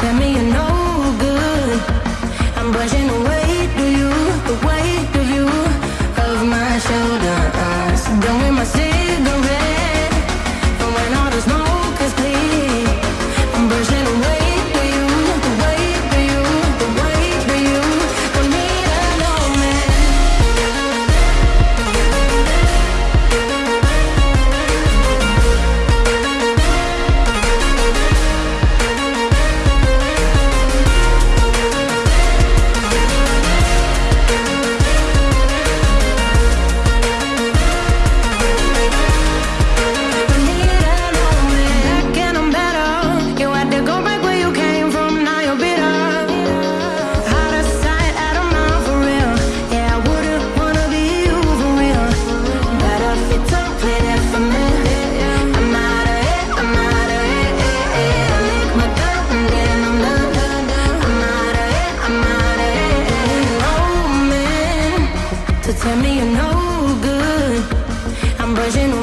Tell me you know tell me you're no good. I'm brushing